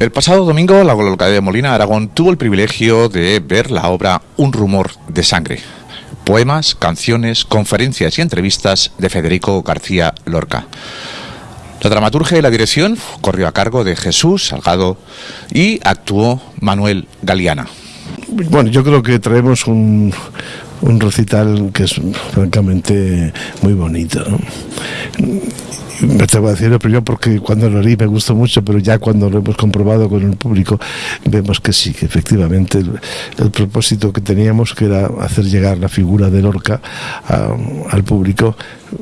El pasado domingo la localidad de Molina, Aragón, tuvo el privilegio de ver la obra Un rumor de sangre. Poemas, canciones, conferencias y entrevistas de Federico García Lorca. La dramaturgia y la dirección corrió a cargo de Jesús Salgado y actuó Manuel Galeana. Bueno, yo creo que traemos un, un recital que es francamente muy bonito. Me atrevo a decirlo primero porque cuando lo leí me gustó mucho, pero ya cuando lo hemos comprobado con el público vemos que sí, que efectivamente el, propósito que teníamos, que era hacer llegar la figura de Lorca al público,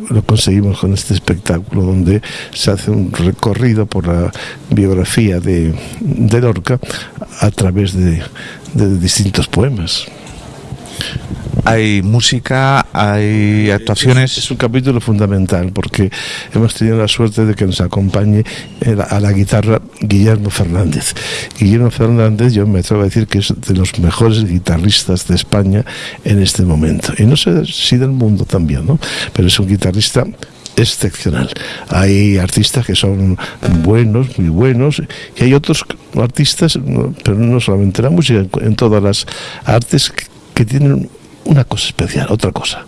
lo conseguimos con este espectáculo donde se hace un recorrido por la biografía de, de Lorca a través de, de distintos poemas. Hay música, hay actuaciones. Es un capítulo fundamental porque hemos tenido la suerte de que nos acompañe a la guitarra Guillermo Fernández. Guillermo Fernández, yo me atrevo a decir que es de los mejores guitarristas de España en este momento. Y no sé si del mundo también, ¿no? Pero es un guitarrista excepcional. Hay artistas que son buenos, muy buenos, y hay otros artistas, pero no solamente en la música, en todas las artes, que tienen una cosa especial, otra cosa.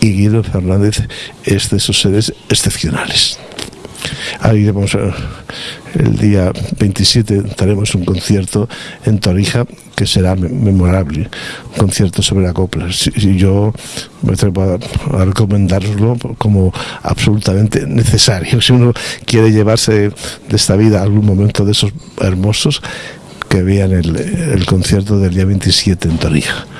Y Guido Fernández es de esos seres excepcionales. Ahí vamos el día 27 daremos un concierto en Torija que será memorable, un concierto sobre la copla. Y yo me atrevo a recomendarlo como absolutamente necesario. Si uno quiere llevarse de esta vida algún momento de esos hermosos, que vean el, el concierto del día 27 en Torija.